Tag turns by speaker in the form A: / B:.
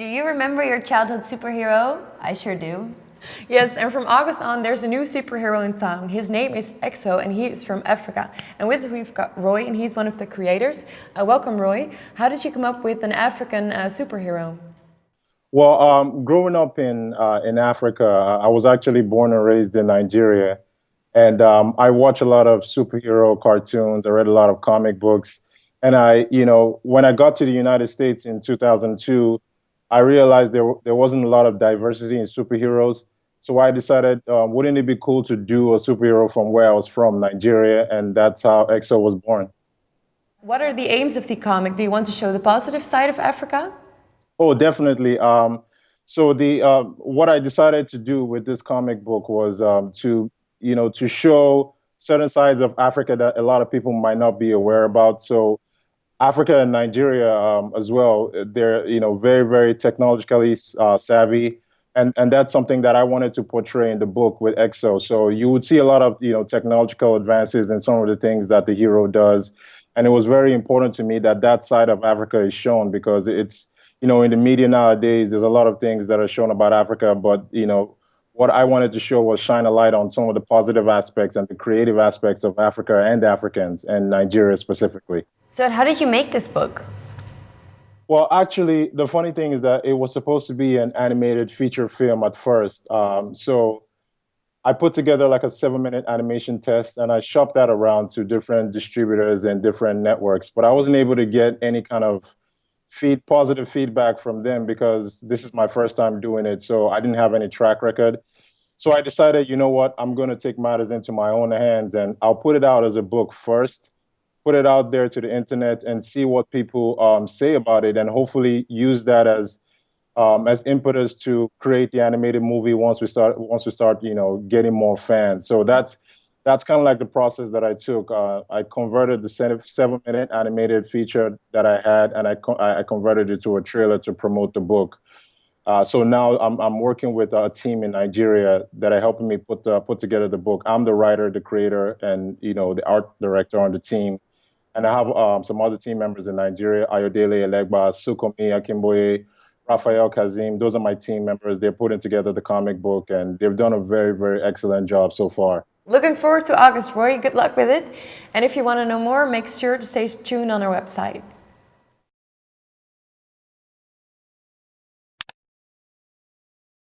A: Do you remember your childhood superhero? I sure do.
B: Yes, and from August on, there's a new superhero in town. His name is Exo, and he is from Africa. And with us, we've got Roye, and he's one of the creators. Uh, welcome, Roye. How did you come up with an African uh, superhero?
C: Well, um, growing up in uh, in Africa, I was actually born and raised in Nigeria, and um, I watch a lot of superhero cartoons. I read a lot of comic books, and I, you know, when I got to the United States in 2002, I realized there there wasn't a lot of diversity in superheroes. So I decided, um, wouldn't it be cool to do a superhero from where I was from, Nigeria, and that's how EXO was born.
B: What are the aims of the comic? Do you want to show the positive side of Africa?
C: Oh, definitely. Um, so the uh, what I decided to do with this comic book was um, to you know to show certain sides of Africa that a lot of people might not be aware about. So Africa and Nigeria um, as well, they're you know very very technologically uh, savvy and and that's something that I wanted to portray in the book with EXO. So you would see a lot of you know technological advances and some of the things that the hero does, and it was very important to me that that side of Africa is shown because it's you know in the media nowadays there's a lot of things that are shown about Africa, but you know what I wanted to show was shine a light on some of the positive aspects and the creative aspects of Africa and Africans and Nigeria specifically.
A: So how did you make this book?
C: Well, actually, the funny thing is that it was supposed to be an animated feature film at first. Um, so I put together like a seven minute animation test and I shopped that around to different distributors and different networks, but I wasn't able to get any kind of feed positive feedback from them because this is my first time doing it. So I didn't have any track record. So I decided, you know what, I'm going to take matters into my own hands and I'll put it out as a book first put it out there to the internet and see what people um, say about it, and hopefully use that as um, as impetus to create the animated movie once we start once we start you know getting more fans. So that's that's kind of like the process that I took. Uh, I converted the seven minute animated feature that I had, and I I converted it to a trailer to promote the book. Uh, so now I'm, I'm working with a team in Nigeria that are helping me put uh, put together the book. I'm the writer, the creator, and you know the art director on the team. And I have um, some other team members in Nigeria, Ayodele Elegba, Sunkanmi Akinboye, Raphael Kazim. Those are my team members. They're putting together the comic book and they've done a very, very excellent job so far.
B: Looking forward to August, Roye. Good luck with it. And if you want to know more, make sure to stay tuned on our website.